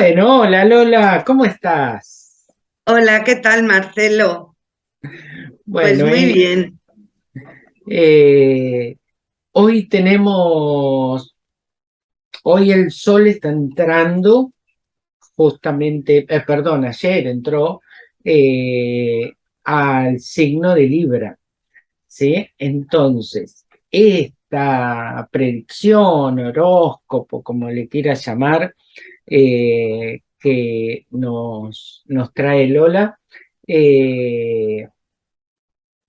Bueno, hola Lola, ¿cómo estás? Hola, ¿qué tal Marcelo? Pues muy eh, bien. eh, hoy tenemos, hoy el sol está entrando justamente, eh, perdón, ayer entró eh, al signo de Libra, ¿sí? Entonces, esta predicción, horóscopo, como le quieras llamar, eh, que nos, nos, trae Lola eh,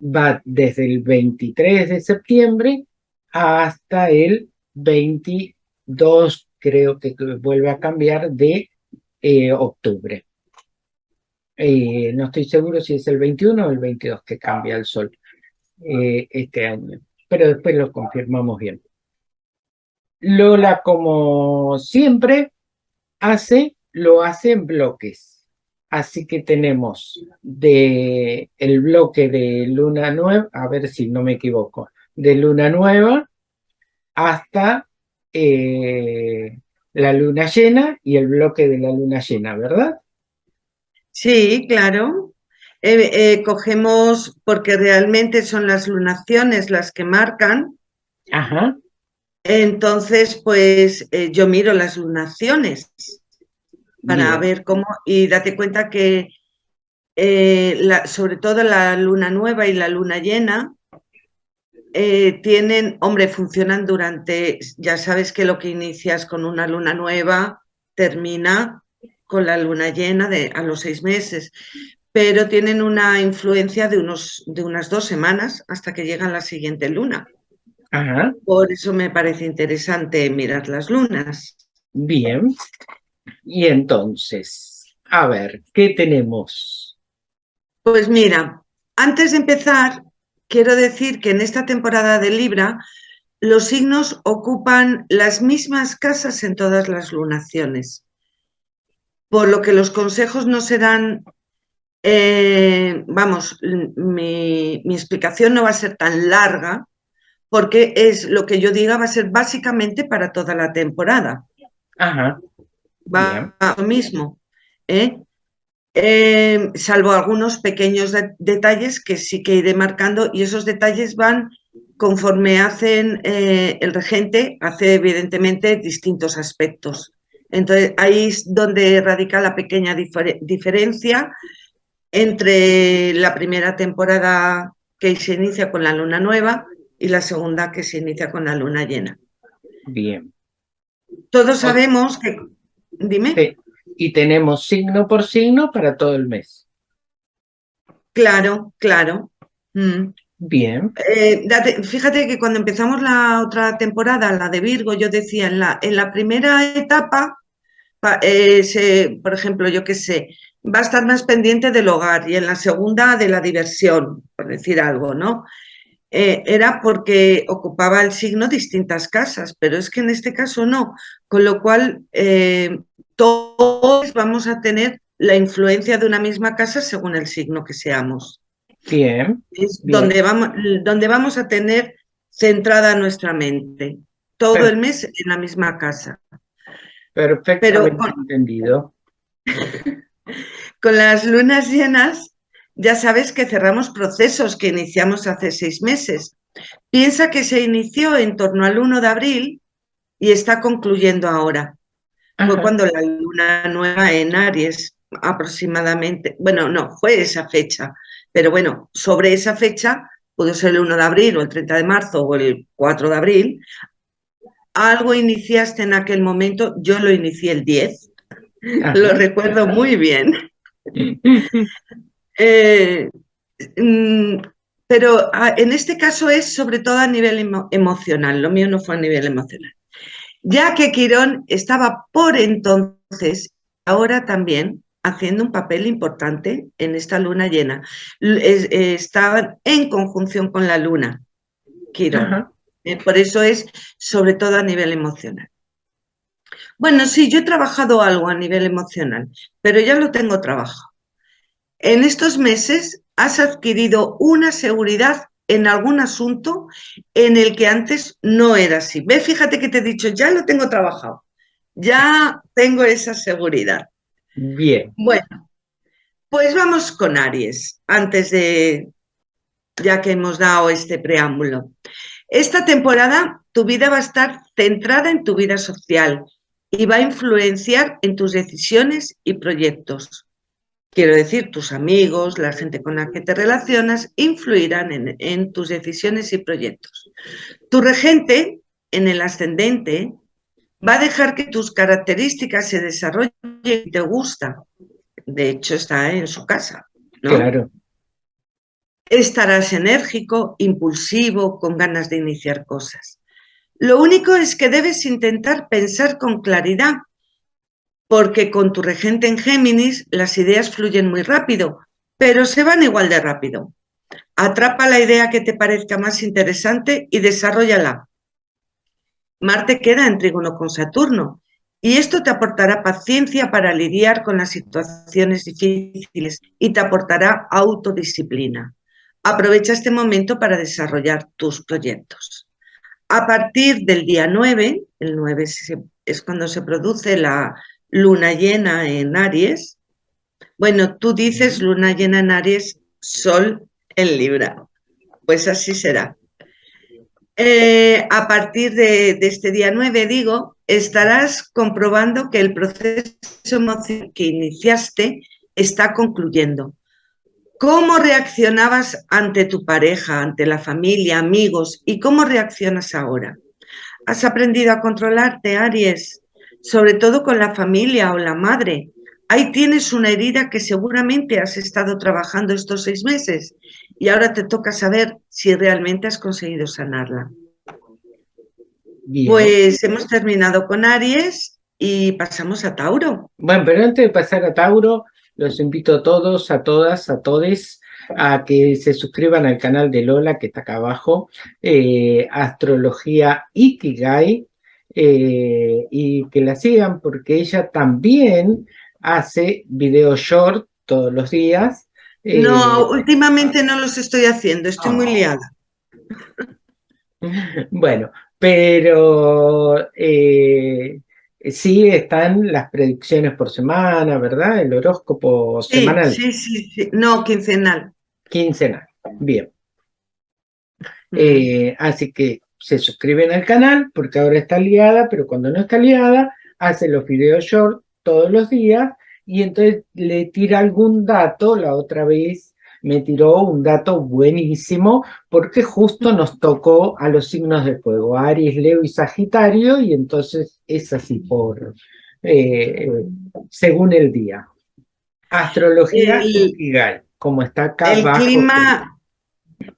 va desde el 23 de septiembre hasta el 22, creo que vuelve a cambiar, de eh, octubre. No estoy seguro si es el 21 o el 22 que cambia el sol este año, pero después lo confirmamos bien. Lola, como siempre, hace, lo hace en bloques. Así que tenemos de el bloque de luna nueva, a ver si no me equivoco, de luna nueva hasta eh, la luna llena y el bloque de la luna llena, ¿verdad? Sí, claro. Eh, eh, cogemos, porque realmente son las lunaciones las que marcan. Ajá. Entonces, pues yo miro las lunaciones para ver cómo, y date cuenta que la, sobre todo la luna nueva y la luna llena eh, tienen, hombre, funcionan durante, ya sabes que lo que inicias con una luna nueva termina con la luna llena de, a los seis meses, pero tienen una influencia de, unos, de unas dos semanas hasta que llega la siguiente luna. Por eso me parece interesante mirar las lunas. Bien. Y entonces, a ver, ¿qué tenemos? Pues mira, antes de empezar, quiero decir que en esta temporada de Libra los signos ocupan las mismas casas en todas las lunaciones, por lo que los consejos no serán, eh, vamos, mi, explicación no va a ser tan larga, porque es lo que yo diga va a ser básicamente para toda la temporada. Ajá. Va a lo mismo. ¿eh? Em, salvo algunos pequeños detalles que sí que iré marcando y esos detalles van conforme hacen eh, el regente, hace evidentemente distintos aspectos. Entonces ahí es donde radica la pequeña diferencia entre la primera temporada que se inicia con la luna nueva y la segunda que se inicia con la luna llena. Bien. Todos sabemos que... Dime y tenemos signo por signo para todo el mes. Claro, claro. Mm. Bien. Eh, fíjate que cuando empezamos la otra temporada, la de Virgo, yo decía, en la, en la primera etapa, eh, por ejemplo, yo qué sé, va a estar más pendiente del hogar y en la segunda de la diversión, por decir algo, ¿no? Eh, era porque ocupaba el signo distintas casas, pero es que en este caso no, con lo cual todos vamos a tener la influencia de una misma casa según el signo que seamos. Bien. Es Donde, vamos, donde vamos a tener centrada nuestra mente. Todo el mes en la misma casa. Perfectamente Pero con, entendido. con las lunas llenas, ya sabes que cerramos procesos que iniciamos hace seis meses. Piensa que se inició en torno al 1 de abril y está concluyendo ahora. Fue cuando la luna nueva en Aries, aproximadamente, bueno, no, fue esa fecha, pero bueno, sobre esa fecha, pudo ser el 1 de abril o el 30 de marzo o el 4 de abril, algo iniciaste en aquel momento, yo lo inicié el 10, lo recuerdo muy bien. Eh, mm, pero ah, en este caso es sobre todo a nivel emocional, lo mío no fue a nivel emocional ya que Quirón estaba por entonces, ahora también, haciendo un papel importante en esta luna llena. Eh, estaba en conjunción con la luna, Quirón. Eh, por eso es sobre todo a nivel emocional. Bueno, sí, yo he trabajado algo a nivel emocional, pero ya lo tengo trabajado. En estos meses has adquirido una seguridad en algún asunto en el que antes no era así. Ve, fíjate que te he dicho, ya lo tengo trabajado. Ya tengo esa seguridad. Bien. Bueno, pues vamos con Aries, antes de, ya que hemos dado este preámbulo. Esta temporada tu vida va a estar centrada en tu vida social y va a influenciar en tus decisiones y proyectos. Quiero decir, tus amigos, la gente con la que te relacionas, influirán en, en tus decisiones y proyectos. Tu regente en el ascendente va a dejar que tus características se desarrollen y te gusta. De hecho, está en su casa. ¿no? Claro. Estarás enérgico, impulsivo, con ganas de iniciar cosas. Lo único es que debes intentar pensar con claridad, porque con tu regente en Géminis las ideas fluyen muy rápido, pero se van igual de rápido. Atrapa la idea que te parezca más interesante y desarrollala. Marte queda en trígono con Saturno y esto te aportará paciencia para lidiar con las situaciones difíciles y te aportará autodisciplina. Aprovecha este momento para desarrollar tus proyectos. A partir del día 9, el 9 es cuando se produce la luna llena en Aries. Bueno, tú dices luna llena en Aries, sol en Libra. Pues así será. Eh, a partir de, de, este día 9, digo, estarás comprobando que el proceso emocional que iniciaste está concluyendo. ¿Cómo reaccionabas ante tu pareja, ante la familia, amigos y cómo reaccionas ahora? ¿Has aprendido a controlarte, Aries? Sobre todo con la familia o la madre. Ahí tienes una herida que seguramente has estado trabajando estos seis meses y ahora te toca saber si realmente has conseguido sanarla. Bien. Pues hemos terminado con Aries y pasamos a Tauro. Bueno, pero antes de pasar a Tauro, los invito a todos, a todas, a todes, a que se suscriban al canal de Lola, que está acá abajo, eh, Astrología Ikigai, eh, y que la sigan porque ella también hace videos short todos los días, no, eh, últimamente no los estoy haciendo, estoy muy liada. Bueno, pero eh, sí están las predicciones por semana, ¿verdad? El horóscopo sí, semanal. Sí, sí, sí, no, quincenal. Quincenal, bien. Eh, así que se suscriben al canal porque ahora está liada, pero cuando no está liada, hace los videos short todos los días y entonces le tira algún dato, la otra vez me tiró un dato buenísimo, porque justo nos tocó a los signos de fuego, Aries, Leo y Sagitario, y entonces es así por, eh, según el día. Astrología el, como está acá el Clima,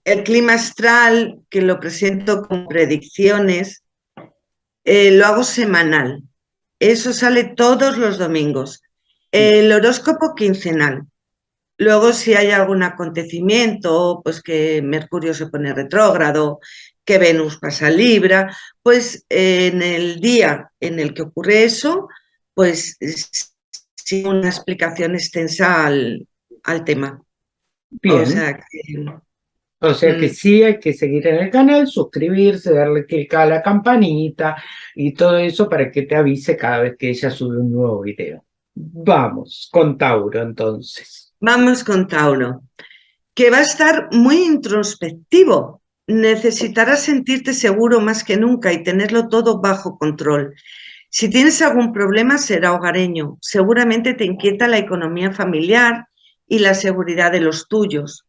el clima astral, que lo presento con predicciones, eh, lo hago semanal. Eso sale todos los domingos. El horóscopo quincenal. Luego, si hay algún acontecimiento, pues que Mercurio se pone retrógrado, que Venus pasa Libra, pues en el día en el que ocurre eso, pues sí una explicación extensa al, al tema. Bien. O sea que, o sea que sí hay que seguir en el canal, suscribirse, darle clic a la campanita y todo eso para que te avise cada vez que ella sube un nuevo video. Vamos con Tauro entonces. Vamos con Tauro, que va a estar muy introspectivo. Necesitarás sentirte seguro más que nunca y tenerlo todo bajo control. Si tienes algún problema será hogareño. Seguramente te inquieta la economía familiar y la seguridad de los tuyos.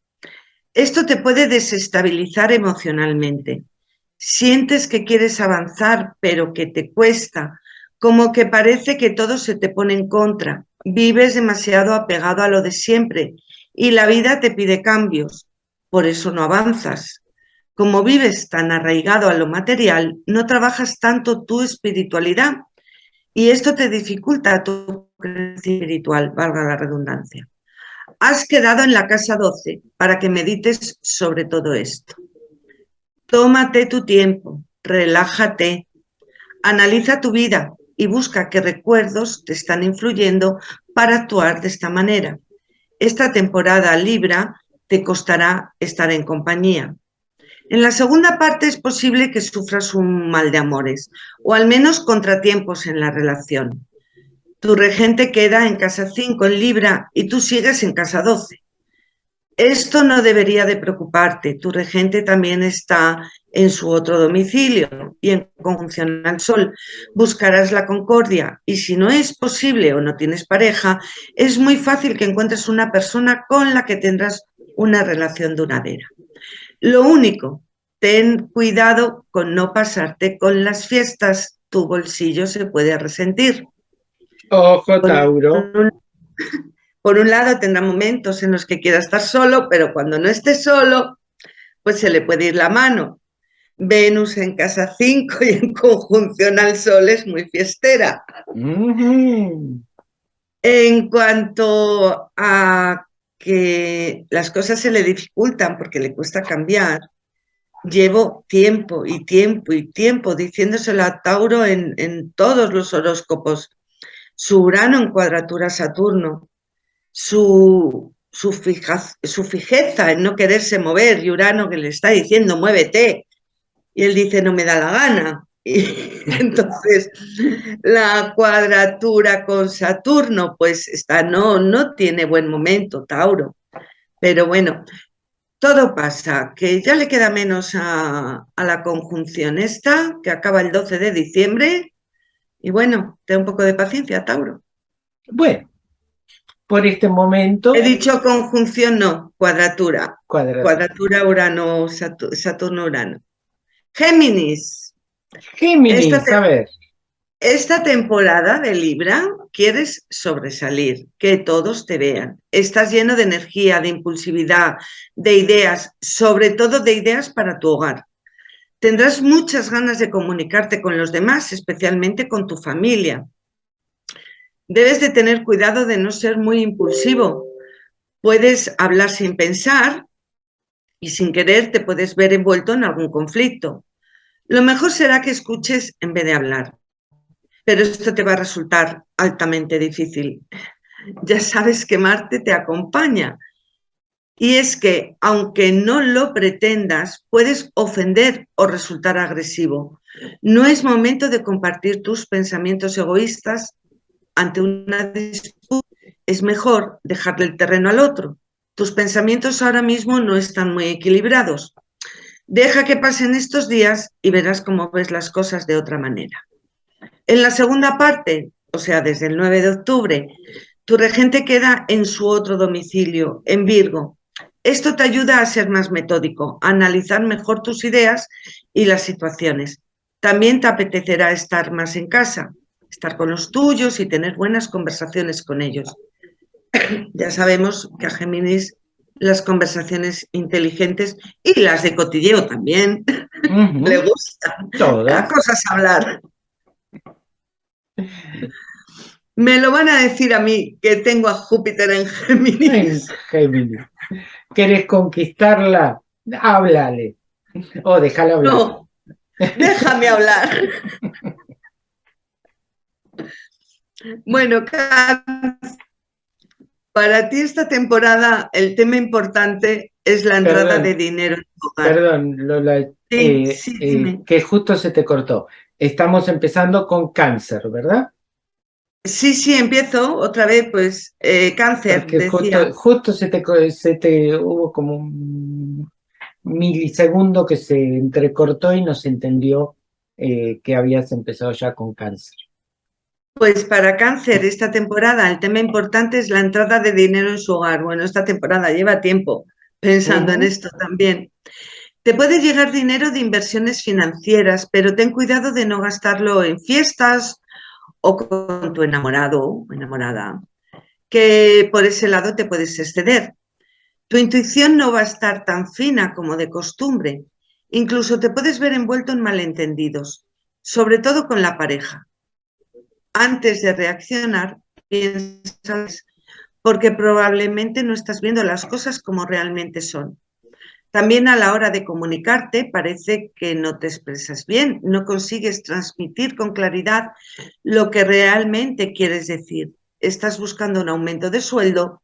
Esto te puede desestabilizar emocionalmente. Sientes que quieres avanzar, pero que te cuesta, como que parece que todo se te pone en contra. Vives demasiado apegado a lo de siempre y la vida te pide cambios, por eso no avanzas. Como vives tan arraigado a lo material, no trabajas tanto tu espiritualidad y esto te dificulta tu crecimiento espiritual, valga la redundancia. Has quedado en la casa 12 para que medites sobre todo esto. Tómate tu tiempo, relájate, analiza tu vida y busca qué recuerdos te están influyendo para actuar de esta manera. Esta temporada Libra te costará estar en compañía. En la segunda parte es posible que sufras un mal de amores o al menos contratiempos en la relación. Tu regente queda en casa 5 en Libra y tú sigues en casa 12. Esto no debería de preocuparte. Tu regente también está en su otro domicilio y en conjunción al Sol. Buscarás la concordia y si no es posible o no tienes pareja, es muy fácil que encuentres una persona con la que tendrás una relación duradera. Lo único, ten cuidado con no pasarte con las fiestas, tu bolsillo se puede resentir. Ojo, Tauro. Por un lado tendrá momentos en los que quiera estar solo, pero cuando no esté solo, pues se le puede ir la mano. Venus en casa 5 y en conjunción al Sol es muy fiestera. En cuanto a que las cosas se le dificultan porque le cuesta cambiar, llevo tiempo y tiempo y tiempo diciéndoselo a Tauro en, en todos los horóscopos. Su Urano en cuadratura Saturno, su, su, su fijeza en no quererse mover y Urano que le está diciendo muévete y él dice no me da la gana. Y entonces la cuadratura con Saturno pues está, no, no tiene buen momento Tauro. Pero bueno, todo pasa, que ya le queda menos a, a la conjunción esta, que acaba el 12 de diciembre. Y bueno, ten un poco de paciencia, Tauro. Bueno, por este momento... He dicho conjunción, no, cuadratura. Cuadratura, Urano, Saturno-Urano. Géminis. Géminis, esta, a ver. Esta temporada de Libra quieres sobresalir, que todos te vean. Estás lleno de energía, de impulsividad, de ideas, sobre todo de ideas para tu hogar. Tendrás muchas ganas de comunicarte con los demás, especialmente con tu familia. Debes de tener cuidado de no ser muy impulsivo. Puedes hablar sin pensar y sin querer te puedes ver envuelto en algún conflicto. Lo mejor será que escuches en vez de hablar. Pero esto te va a resultar altamente difícil. Ya sabes que Marte te acompaña. Y es que, aunque no lo pretendas, puedes ofender o resultar agresivo. No es momento de compartir tus pensamientos egoístas ante una disputa, es mejor dejarle el terreno al otro. Tus pensamientos ahora mismo no están muy equilibrados. Deja que pasen estos días y verás cómo ves las cosas de otra manera. En la segunda parte, o sea, desde el 9 de octubre, tu regente queda en su otro domicilio, en Virgo. Esto te ayuda a ser más metódico, a analizar mejor tus ideas y las situaciones. También te apetecerá estar más en casa, estar con los tuyos y tener buenas conversaciones con ellos. ya sabemos que a Géminis las conversaciones inteligentes y las de cotilleo también le gustan. Todas. cosas hablar. Me lo van a decir a mí que tengo a Júpiter en Géminis. Géminis. ¿Quieres conquistarla? Háblale. O déjala hablar. No, déjame hablar. Bueno, para ti esta temporada el tema importante es la entrada de dinero en tu hogar. Perdón, Lola, eh, eh, que justo se te cortó. Estamos empezando con cáncer, ¿verdad? Sí, sí, empiezo otra vez, pues, eh, cáncer, Justo, se, te, se te hubo como un milisegundo que se entrecortó y no se entendió que habías empezado ya con cáncer. Pues para cáncer esta temporada el tema importante es la entrada de dinero en su hogar. Bueno, esta temporada lleva tiempo pensando en esto también. Te puede llegar dinero de inversiones financieras, pero ten cuidado de no gastarlo en fiestas o con tu enamorado o enamorada, que por ese lado te puedes exceder. Tu intuición no va a estar tan fina como de costumbre. Incluso te puedes ver envuelto en malentendidos, sobre todo con la pareja antes de reaccionar, piensas, porque probablemente no estás viendo las cosas como realmente son. También a la hora de comunicarte parece que no te expresas bien, no consigues transmitir con claridad lo que realmente quieres decir. Estás buscando un aumento de sueldo,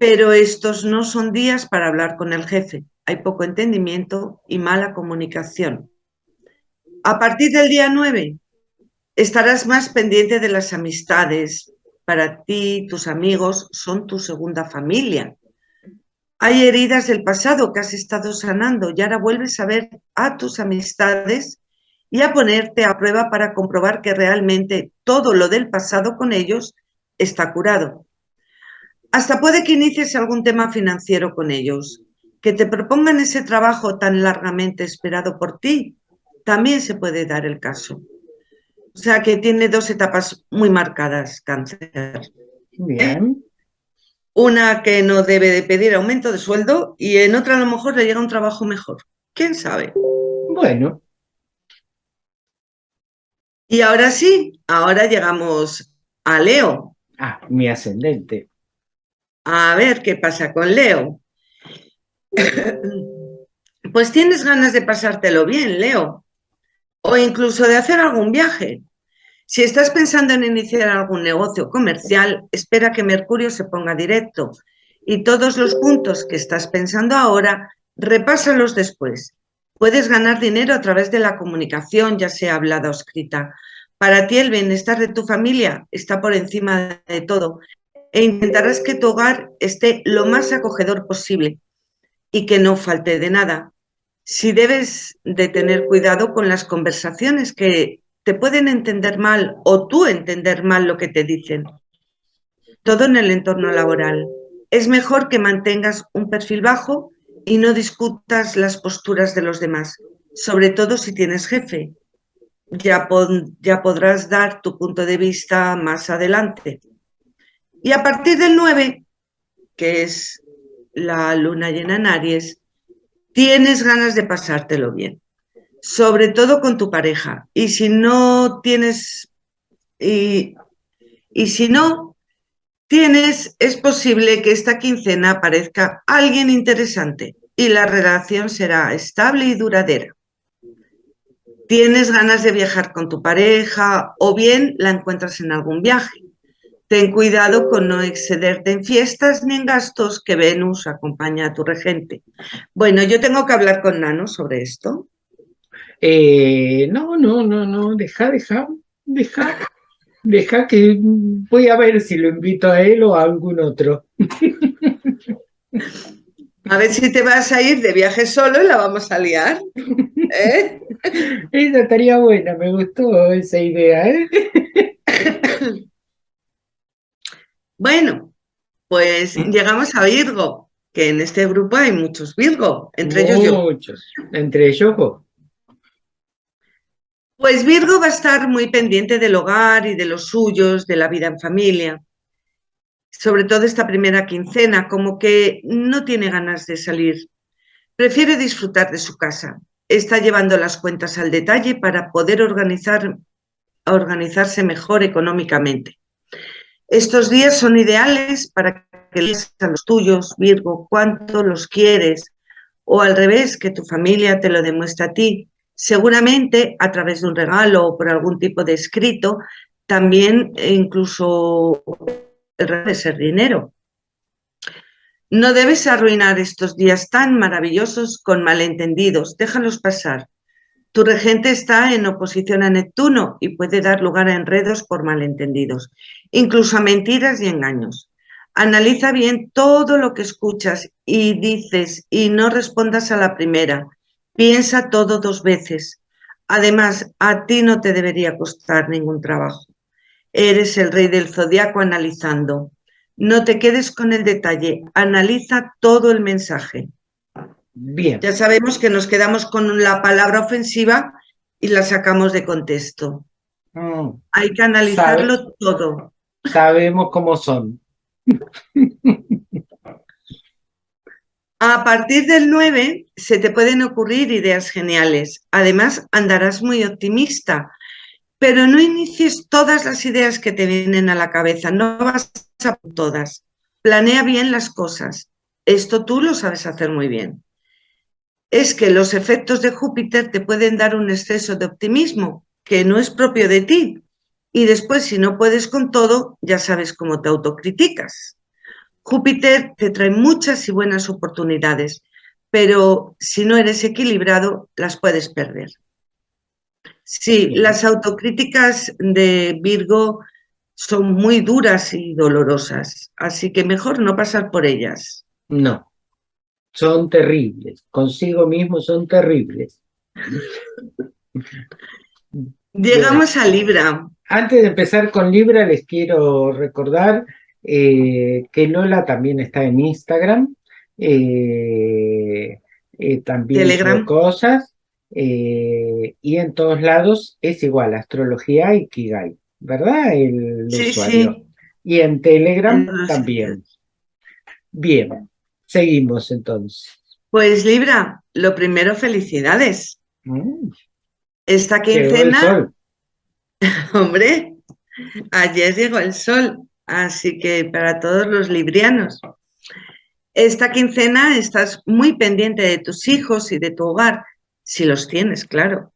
pero estos no son días para hablar con el jefe. hay poco entendimiento y mala comunicación. A partir del día 9 estarás más pendiente de las amistades. Para ti, tus amigos son tu segunda familia. Hay heridas del pasado que has estado sanando y ahora vuelves a ver a tus amistades y a ponerte a prueba para comprobar que realmente todo lo del pasado con ellos está curado. Hasta puede que inicies algún tema financiero con ellos, que te propongan ese trabajo tan largamente esperado por ti, también se puede dar el caso. O sea que tiene dos etapas muy marcadas, cáncer. Bien. Una que no debe de pedir aumento de sueldo y en otra a lo mejor le llega un trabajo mejor. ¿Quién sabe? Bueno. Y ahora sí, ahora llegamos a Leo. Ah, mi ascendente. A ver qué pasa con Leo. Pues tienes ganas de pasártelo bien, Leo. O incluso de hacer algún viaje. Si estás pensando en iniciar algún negocio comercial, espera que Mercurio se ponga directo y todos los puntos que estás pensando ahora, repásalos después. Puedes ganar dinero a través de la comunicación, ya sea hablada o escrita. Para ti el bienestar de tu familia está por encima de todo e intentarás que tu hogar esté lo más acogedor posible y que no falte de nada. Si debes de tener cuidado con las conversaciones que te pueden entender mal o tú entender mal lo que te dicen. Todo en el entorno laboral. Es mejor que mantengas un perfil bajo y no discutas las posturas de los demás, sobre todo si tienes jefe. Ya, podrás dar tu punto de vista más adelante. Y a partir del 9, que es la luna llena en Aries, tienes ganas de pasártelo bien, sobre todo con tu pareja. Y si no tienes, y, si no tienes, es posible que esta quincena aparezca alguien interesante y la relación será estable y duradera. Tienes ganas de viajar con tu pareja o bien la encuentras en algún viaje. Ten cuidado con no excederte en fiestas ni en gastos que Venus acompaña a tu regente. Bueno, yo tengo que hablar con Nano sobre esto. Eh, no, no, no, no, deja, deja, deja, deja que voy a ver si lo invito a él o a algún otro. A ver si te vas a ir de viaje solo y la vamos a liar. ¿eh? Esa estaría buena, me gustó esa idea. ¿eh? Bueno, pues ¿Mm? llegamos a Virgo, que en este grupo hay muchos Virgo, entre ellos yo. Muchos, entre ellos vos. Pues Virgo va a estar muy pendiente del hogar y de los suyos, de la vida en familia. Sobre todo esta primera quincena, como que no tiene ganas de salir. Prefiere disfrutar de su casa. Está llevando las cuentas al detalle para poder organizar, organizarse mejor económicamente. Estos días son ideales para que leas a los tuyos, Virgo, cuánto los quieres, o al revés, que tu familia te lo demuestre a ti, seguramente a través de un regalo o por algún tipo de escrito, también e incluso el de ser dinero. No debes arruinar estos días tan maravillosos con malentendidos, déjalos pasar. Tu regente está en oposición a Neptuno y puede dar lugar a enredos por malentendidos, incluso a mentiras y engaños. Analiza bien todo lo que escuchas y dices y no respondas a la primera. Piensa todo dos veces. Además, a ti no te debería costar ningún trabajo. Eres el rey del zodiaco analizando. No te quedes con el detalle, analiza todo el mensaje. Bien. Ya sabemos que nos quedamos con la palabra ofensiva y la sacamos de contexto. Mm. Hay que analizarlo todo. Sabemos cómo son. A partir del 9 se te pueden ocurrir ideas geniales. Además, andarás muy optimista, pero no inicies todas las ideas que te vienen a la cabeza, no vas a todas. Planea bien las cosas. Esto tú lo sabes hacer muy bien es que los efectos de Júpiter te pueden dar un exceso de optimismo que no es propio de ti. Y después, si no puedes con todo, ya sabes cómo te autocriticas. Júpiter te trae muchas y buenas oportunidades, pero si no eres equilibrado, las puedes perder. Sí, las autocríticas de Virgo son muy duras y dolorosas, así que mejor no pasar por ellas. No, son terribles, consigo mismo son terribles. Llegamos a Libra. Antes de empezar con Libra, les quiero recordar eh, que Lola también está en Instagram, eh, eh, también Telegram. cosas, y en todos lados es igual, Astrología y Kigai, ¿verdad? El usuario. Y en Telegram también. Bien, seguimos entonces. Pues Libra, lo primero, felicidades. Mm. Esta quincena, hombre, ayer llegó el sol, así que para todos los librianos. Esta quincena estás muy pendiente de tus hijos y de tu hogar, si los tienes, claro.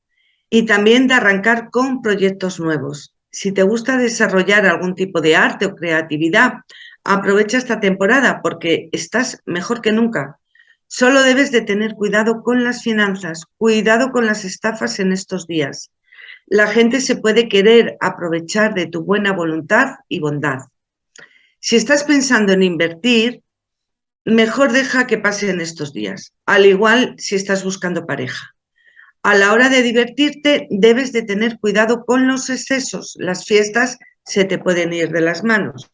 Y también de arrancar con proyectos nuevos. Si te gusta desarrollar algún tipo de arte o creatividad, aprovecha esta temporada porque estás mejor que nunca. Solo debes de tener cuidado con las finanzas, cuidado con las estafas en estos días. La gente se puede querer aprovechar de tu buena voluntad y bondad. Si estás pensando en invertir, mejor deja que pasen estos días, al igual si estás buscando pareja. A la hora de divertirte, debes de tener cuidado con los excesos. Las fiestas se te pueden ir de las manos.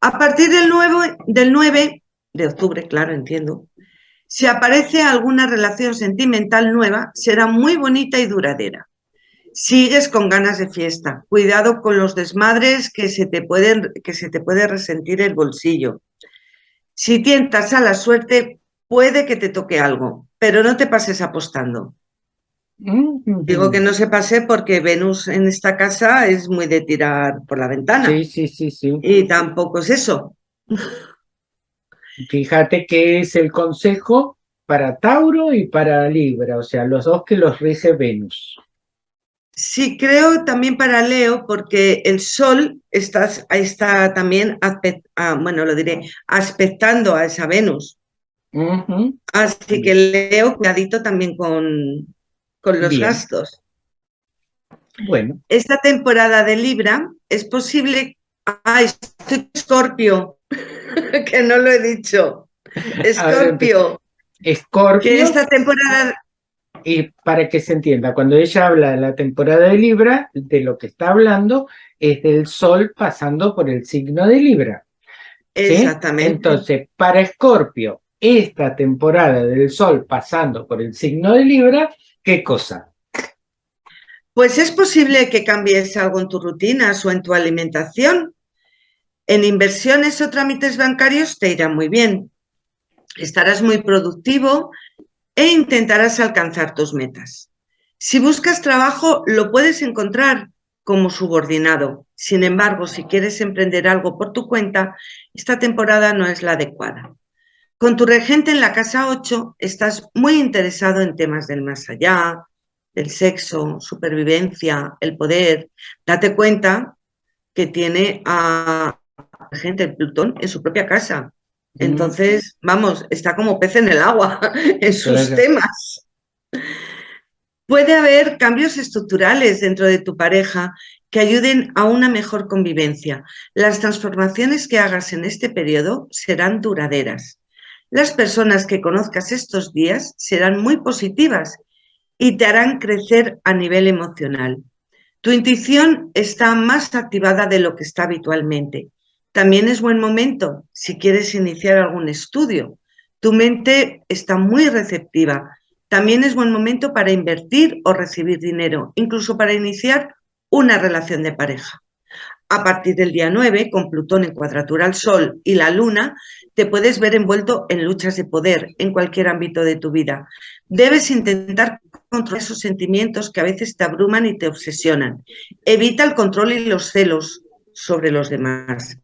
A partir del 9, del 9 de octubre, claro, entiendo. Si aparece alguna relación sentimental nueva, será muy bonita y duradera. Sigues con ganas de fiesta. Cuidado con los desmadres que se te pueden, que se te puede resentir el bolsillo. Si tientas a la suerte, puede que te toque algo, pero no te pases apostando. Mm, Digo que no se pase porque Venus en esta casa es muy de tirar por la ventana. Sí, sí, sí, sí. Y tampoco es eso. Fíjate que es el consejo para Tauro y para Libra, o sea, los dos que los rige Venus. Sí, creo también para Leo, porque el Sol está, está también, ah, bueno, lo diré, aspectando a esa Venus. Así que Leo, cuidadito también con, con los gastos. Bueno. Esta temporada de Libra es posible. ¡Ay, estoy Escorpio! que no lo he dicho. Escorpio. Escorpio. Que esta temporada. Y para que se entienda, cuando ella habla de la temporada de Libra, de lo que está hablando es del Sol pasando por el signo de Libra. Exactamente. Entonces, para Escorpio, esta temporada del Sol pasando por el signo de Libra, ¿qué cosa? Pues es posible que cambies algo en tus rutinas o en tu alimentación en inversiones o trámites bancarios te irá muy bien. Estarás muy productivo e intentarás alcanzar tus metas. Si buscas trabajo, lo puedes encontrar como subordinado. Sin embargo, si quieres emprender algo por tu cuenta, esta temporada no es la adecuada. Con tu regente en la casa 8, estás muy interesado en temas del más allá, del sexo, supervivencia, el poder. Date cuenta que tiene a, gente, el Plutón, en su propia casa. Mm. Entonces, vamos, está como pez en el agua en sus temas. Puede haber cambios estructurales dentro de tu pareja que ayuden a una mejor convivencia. Las transformaciones que hagas en este periodo serán duraderas. Las personas que conozcas estos días serán muy positivas y te harán crecer a nivel emocional. Tu intuición está más activada de lo que está habitualmente. También es buen momento si quieres iniciar algún estudio. Tu mente está muy receptiva. También es buen momento para invertir o recibir dinero, incluso para iniciar una relación de pareja. A partir del día 9, con Plutón en cuadratura al Sol y la Luna, te puedes ver envuelto en luchas de poder en cualquier ámbito de tu vida. Debes intentar controlar esos sentimientos que a veces te abruman y te obsesionan. Evita el control y los celos sobre los demás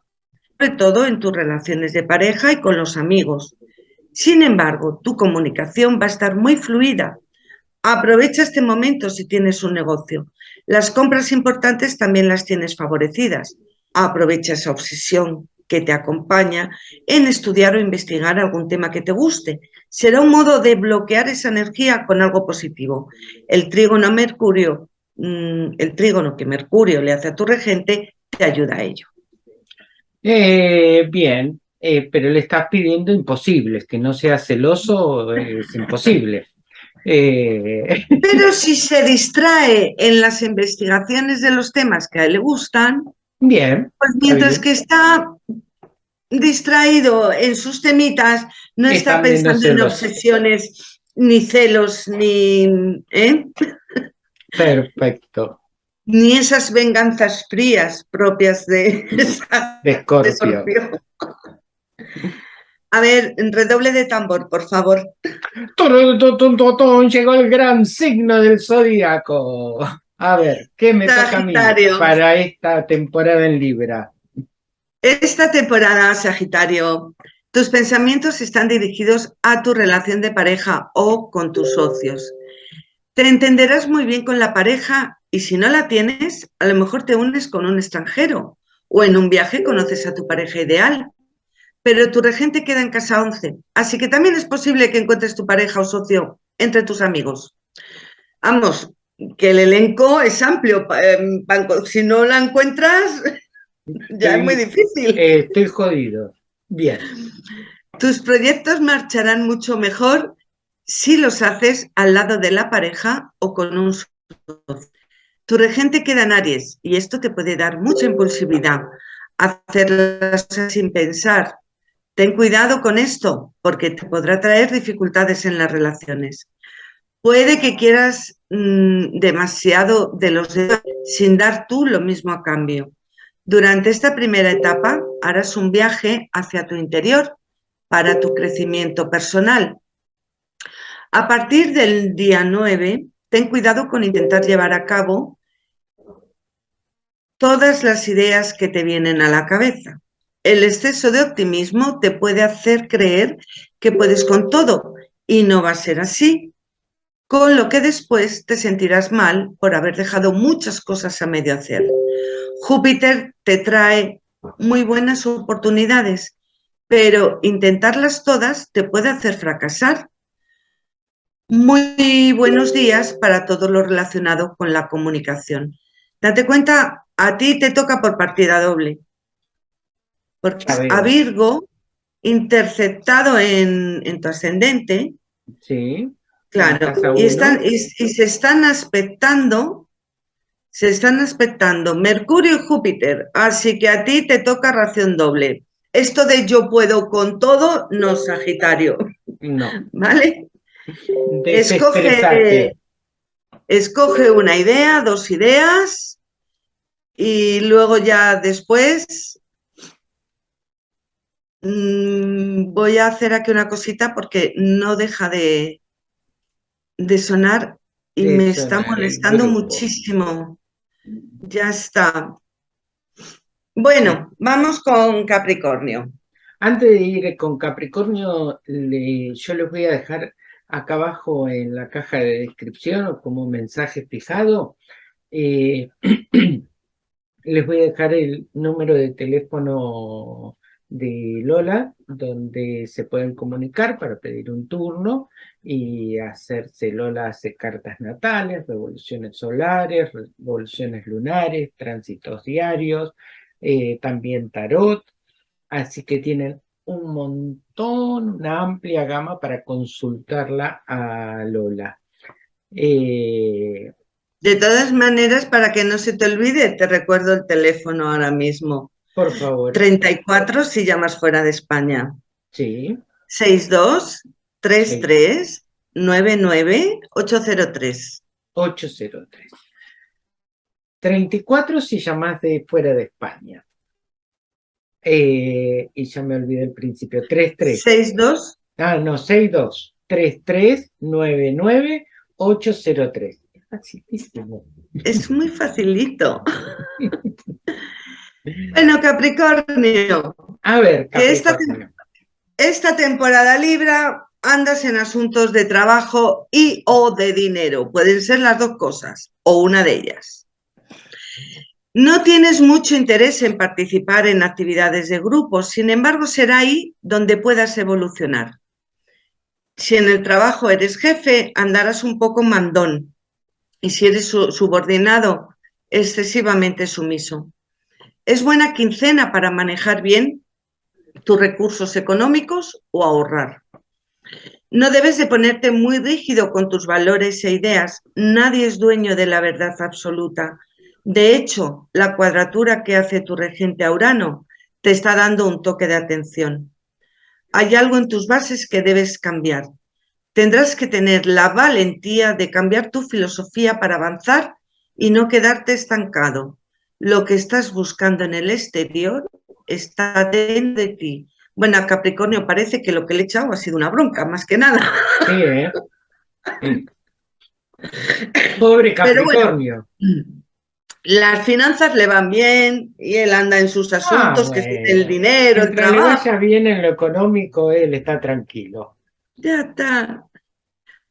sobre todo en tus relaciones de pareja y con los amigos. Sin embargo, tu comunicación va a estar muy fluida. Aprovecha este momento si tienes un negocio. Las compras importantes también las tienes favorecidas. Aprovecha esa obsesión que te acompaña en estudiar o investigar algún tema que te guste. será un modo de bloquear esa energía con algo positivo. El trígono Mercurio, mm, el trígono que Mercurio le hace a tu regente, te ayuda a ello. Eh, bien, eh, pero le estás pidiendo imposibles, que no sea celoso es imposible. Eh, pero si se distrae en las investigaciones de los temas que a él le gustan, bien, pues mientras que está distraído en sus temitas, no está, pensando en obsesiones, ni celos, ni... Perfecto ni esas venganzas frías propias de, Escorpio. A ver, redoble de tambor, por favor. Llegó el gran signo del zodíaco. A ver, ¿qué me toca a mí para esta temporada en Libra? Esta temporada, Sagitario, tus pensamientos están dirigidos a tu relación de pareja o con tus socios. Te entenderás muy bien con la pareja y si no la tienes, a lo mejor te unes con un extranjero o en un viaje conoces a tu pareja ideal. Pero tu regente queda en casa 11, así que también es posible que encuentres tu pareja o socio entre tus amigos. Vamos, que el elenco es amplio. Em, si no la encuentras, ya es muy difícil. estoy jodido. Bien. Tus proyectos marcharán mucho mejor si los haces al lado de la pareja o con un socio. Tu regente queda en Aries y esto te puede dar mucha impulsividad, hacerlas sin pensar. Ten cuidado con esto porque te podrá traer dificultades en las relaciones. Puede que quieras mm, demasiado de los demás sin dar tú lo mismo a cambio. Durante esta primera etapa harás un viaje hacia tu interior para tu crecimiento personal. A partir del día 9, ten cuidado con intentar llevar a cabo todas las ideas que te vienen a la cabeza. El exceso de optimismo te puede hacer creer que puedes con todo y no va a ser así, con lo que después te sentirás mal por haber dejado muchas cosas a medio hacer. Júpiter te trae muy buenas oportunidades, pero intentarlas todas te puede hacer fracasar. Muy buenos días para todo lo relacionado con la comunicación. Date cuenta a ti te toca por partida doble. Porque a, Virgo, interceptado en, tu ascendente, sí, claro, y, están, y, se están aspectando, se están aspectando Mercurio y Júpiter, así que a ti te toca ración doble. Esto de yo puedo con todo, no Sagitario. No. ¿Vale? Escoge, escoge una idea, dos ideas, y luego ya después mm, voy a hacer aquí una cosita porque no deja de, de sonar y me está molestando muchísimo. Ya está. Bueno, vamos con Capricornio. Antes de ir con Capricornio, yo les voy a dejar acá abajo en la caja de descripción o como mensaje fijado eh, Les voy a dejar el número de teléfono de Lola, donde se pueden comunicar para pedir un turno y hacerse, Lola hace cartas natales, revoluciones solares, revoluciones lunares, tránsitos diarios, eh, también tarot, así que tienen un montón, una amplia gama para consultarla a Lola. Eh, de todas maneras, para que no se te olvide, te recuerdo el teléfono ahora mismo. Por favor. 34 si llamas fuera de España. Sí. 62 33 99 803. 803. 34 si llamas de fuera de España. Eh, y ya me olvidé el principio. 33. 62. Ah, no, 62 33 99 803. Es muy facilito. bueno, Capricornio. A ver, Esta, esta temporada Libra andas en asuntos de trabajo y o de dinero. Pueden ser las dos cosas o una de ellas. No tienes mucho interés en participar en actividades de grupo, sin embargo será ahí donde puedas evolucionar. Si en el trabajo eres jefe, andarás un poco mandón. Y si eres subordinado, excesivamente sumiso. Es buena quincena para manejar bien tus recursos económicos o ahorrar. No debes de ponerte muy rígido con tus valores e ideas. Nadie es dueño de la verdad absoluta. De hecho, la cuadratura que hace tu regente a Urano te está dando un toque de atención. Hay algo en tus bases que debes cambiar. Tendrás que tener la valentía de cambiar tu filosofía para avanzar y no quedarte estancado. Lo que estás buscando en el exterior está dentro de ti. Bueno, a Capricornio parece que lo que le he echado ha sido una bronca, más que nada. Sí, ¿eh? Pobre Capricornio. las finanzas le van bien y él anda en sus ah, asuntos, que es el dinero, el trabajo. le vaya bien en lo económico, él está tranquilo. Ya está.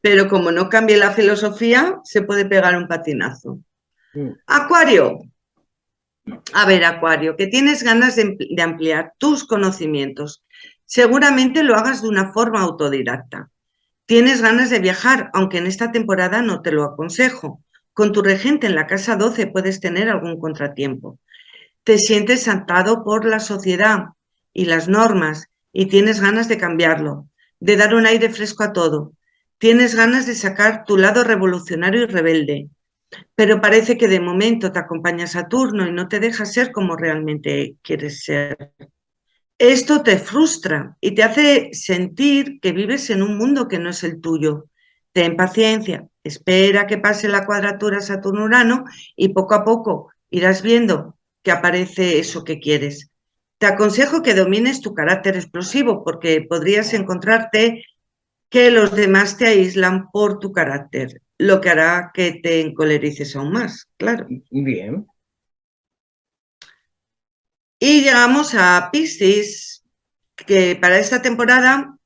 Pero como no cambie la filosofía, se puede pegar un patinazo. Mm. Acuario, a ver, Acuario, que tienes ganas de, ampliar tus conocimientos. Seguramente lo hagas de una forma autodidacta. Tienes ganas de viajar, aunque en esta temporada no te lo aconsejo. Con tu regente en la casa 12 puedes tener algún contratiempo. Te sientes atado por la sociedad y las normas y tienes ganas de cambiarlo, de dar un aire fresco a todo. Tienes ganas de sacar tu lado revolucionario y rebelde, pero parece que de momento te acompaña Saturno y no te deja ser como realmente quieres ser. Esto te frustra y te hace sentir que vives en un mundo que no es el tuyo. Ten paciencia, espera que pase la cuadratura Saturno-Urano y poco a poco irás viendo que aparece eso que quieres. Te aconsejo que domines tu carácter explosivo porque podrías encontrarte que los demás te aíslan por tu carácter lo que hará que te encolerices aún más, claro. Bien. Y llegamos a Piscis, que para esta temporada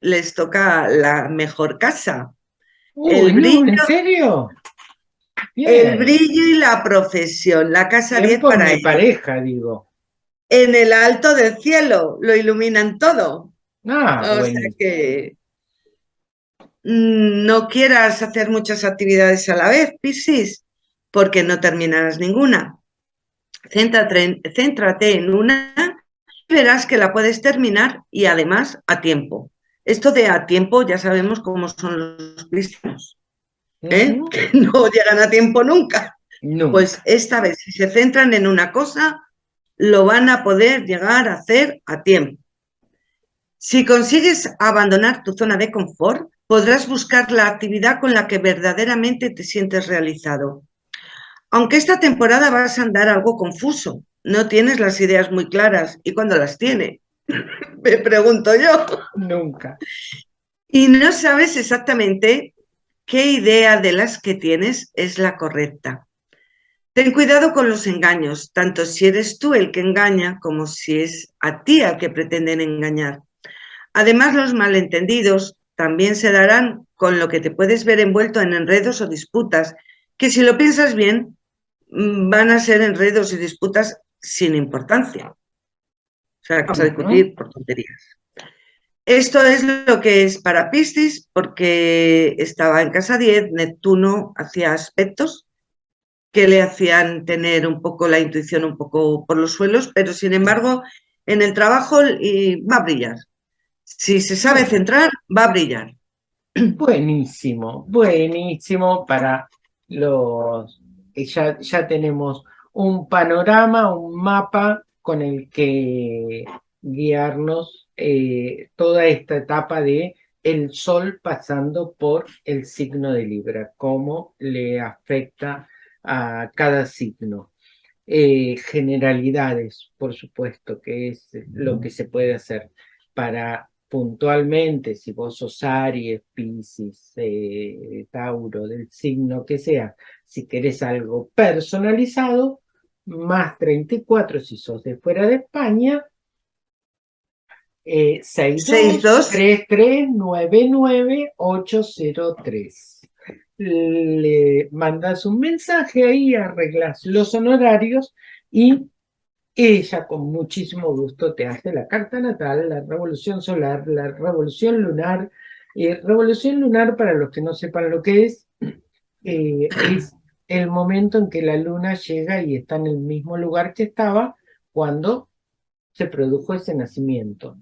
les toca la mejor casa. el brillo, ¿En serio? El brillo y la profesión, la casa 10 para mi pareja, digo. En el alto del cielo, lo iluminan todo. Ah, o sea que Mm, no quieras hacer muchas actividades a la vez, Piscis, porque no terminarás ninguna. Céntrate, en una y verás que la puedes terminar y además a tiempo. Esto de a tiempo ya sabemos cómo son los cristianos, ¿eh? que no llegan a tiempo nunca. Pues esta vez, si se centran en una cosa, lo van a poder llegar a hacer a tiempo. Si consigues abandonar tu zona de confort, podrás buscar la actividad con la que verdaderamente te sientes realizado. Aunque esta temporada vas a andar algo confuso, no tienes las ideas muy claras. ¿Y cuándo las tiene? Me pregunto yo. Nunca. Y no sabes exactamente qué idea de las que tienes es la correcta. Ten cuidado con los engaños, tanto si eres tú el que engaña como si es a ti al que pretenden engañar. Además, los malentendidos también se darán con lo que te puedes ver envuelto en enredos o disputas, que si lo piensas bien, mm, van a ser enredos y disputas sin importancia. O sea, vas a discutir por tonterías. Esto es lo que es para Piscis, porque estaba en casa 10, Neptuno hacía aspectos que le hacían tener un poco la intuición un poco por los suelos, pero sin embargo en el trabajo va a brillar. Si se sabe centrar, va a brillar. Buenísimo, buenísimo para los... Ya, ya tenemos un panorama, un mapa con el que guiarnos eh, toda esta etapa de el sol pasando por el signo de Libra, cómo le afecta a cada signo. Eh, generalidades, por supuesto, que es lo que se puede hacer para puntualmente, si vos sos Aries, Pisces, eh, Tauro, del signo que sea, si querés algo personalizado, más 34 si sos de fuera de España, eh, 62 803 Le mandas un mensaje ahí, arreglas los honorarios y ella con muchísimo gusto te hace la carta natal, la revolución solar, la revolución lunar, Eh, revolución lunar, para los que no sepan lo que es, eh, es el momento en que la luna llega y está en el mismo lugar que estaba cuando se produjo ese nacimiento.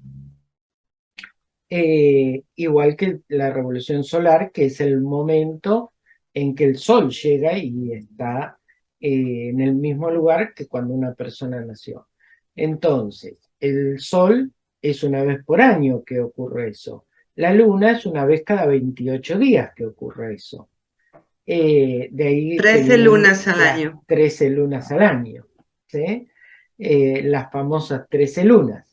Eh, igual que la revolución solar, que es el momento en que el sol llega y está eh, en el mismo lugar que cuando una persona nació. Entonces, el sol es una vez por año que ocurre eso. La luna es una vez cada 28 días que ocurre eso. Eh, de ahí 13 lunas al año. 13 lunas al año. ¿sí? las famosas 13 lunas.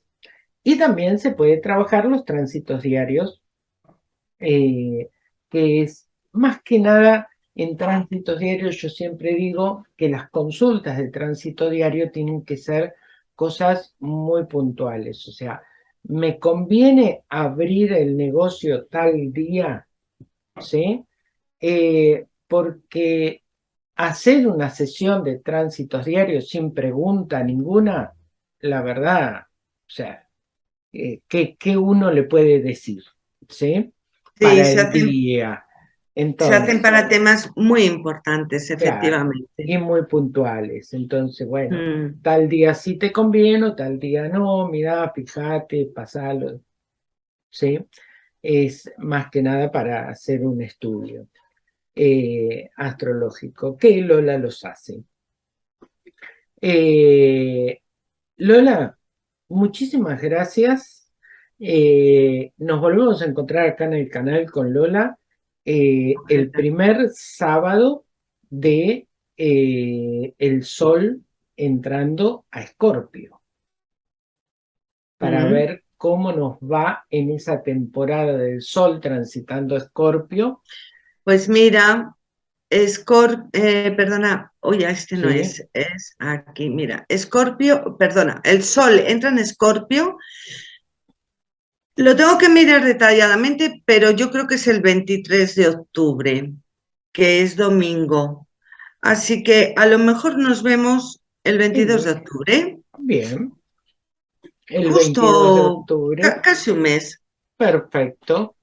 Y también se puede trabajar los tránsitos diarios, eh, que es más que nada en tránsitos diarios yo siempre digo que las consultas de tránsito diario tienen que ser cosas muy puntuales, o sea, me conviene abrir el negocio tal día, ¿sí? Eh, porque hacer una sesión de tránsitos diarios sin pregunta ninguna, la verdad, o sea, eh, ¿qué, uno le puede decir? ¿Sí? para se, hacen, se hacen para temas muy importantes, efectivamente. y muy puntuales. Entonces, bueno, mm. tal día sí te conviene, o tal día no, mira, fíjate, pasalo. ¿Sí? Es más que nada para hacer un estudio eh, astrológico, que Lola los hace. Eh, Lola, muchísimas gracias. Eh, nos volvemos a encontrar acá en el canal con Lola eh, el primer sábado de eh, el sol entrando a Escorpio para ver cómo nos va en esa temporada del sol transitando a Escorpio. Pues mira, Escorpio, perdona, oye, este no es, es aquí, mira, Escorpio, perdona, el Sol entra en Escorpio, lo tengo que mirar detalladamente, pero yo creo que es el 23 de octubre, que es domingo, así que a lo mejor nos vemos el 22 de octubre. Bien. El Justo de octubre. casi un mes. Perfecto.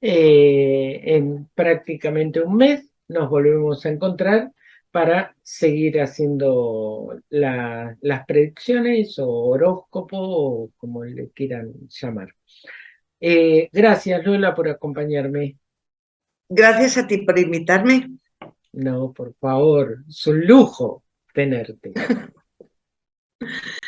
Eh, en prácticamente un mes nos volvemos a encontrar para seguir haciendo las predicciones o horóscopo o como le quieran llamar. Eh, gracias Lola por acompañarme. Gracias a ti por invitarme. No, por favor, es un lujo tenerte.